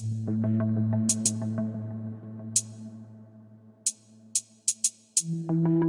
Thank you.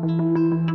Música